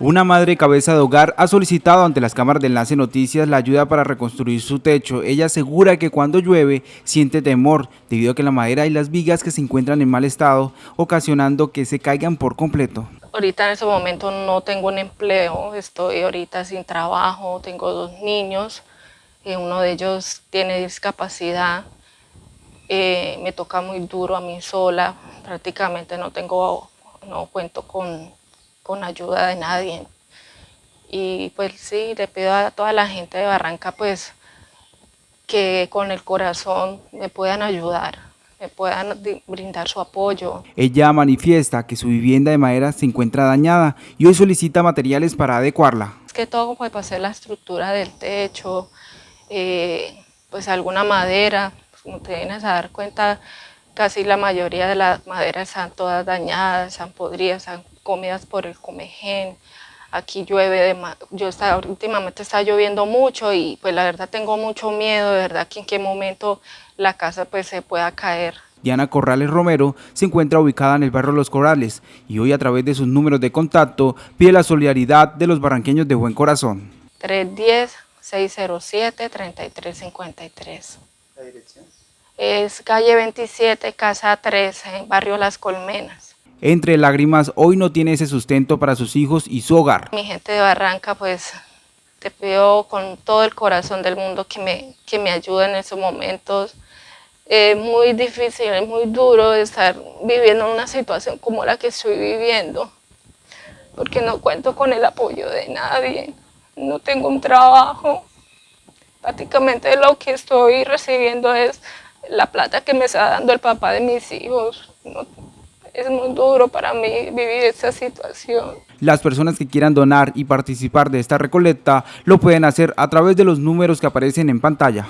Una madre cabeza de hogar ha solicitado ante las cámaras de Enlace Noticias la ayuda para reconstruir su techo. Ella asegura que cuando llueve siente temor debido a que la madera y las vigas que se encuentran en mal estado, ocasionando que se caigan por completo. Ahorita en ese momento no tengo un empleo, estoy ahorita sin trabajo, tengo dos niños, eh, uno de ellos tiene discapacidad, eh, me toca muy duro a mí sola, prácticamente no tengo, no cuento con con ayuda de nadie. Y pues sí, le pido a toda la gente de Barranca pues que con el corazón me puedan ayudar, me puedan brindar su apoyo. Ella manifiesta que su vivienda de madera se encuentra dañada y hoy solicita materiales para adecuarla. Es que todo para hacer la estructura del techo, eh, pues alguna madera, pues, como te vienes a dar cuenta, casi la mayoría de las maderas están todas dañadas, están podridas, están comidas por el comején. Aquí llueve, yo está, últimamente está lloviendo mucho y pues la verdad tengo mucho miedo, de verdad que en qué momento la casa pues se pueda caer. Diana Corrales Romero se encuentra ubicada en el barrio Los Corrales y hoy a través de sus números de contacto pide la solidaridad de los barranqueños de buen corazón. 310-607-3353. ¿La dirección? Es calle 27, casa 13, barrio Las Colmenas. Entre lágrimas, hoy no tiene ese sustento para sus hijos y su hogar. Mi gente de Barranca, pues te pido con todo el corazón del mundo que me, que me ayuden en esos momentos. Es muy difícil, es muy duro estar viviendo una situación como la que estoy viviendo, porque no cuento con el apoyo de nadie, no tengo un trabajo. Prácticamente lo que estoy recibiendo es la plata que me está dando el papá de mis hijos. Es muy duro para mí vivir esa situación. Las personas que quieran donar y participar de esta recolecta lo pueden hacer a través de los números que aparecen en pantalla.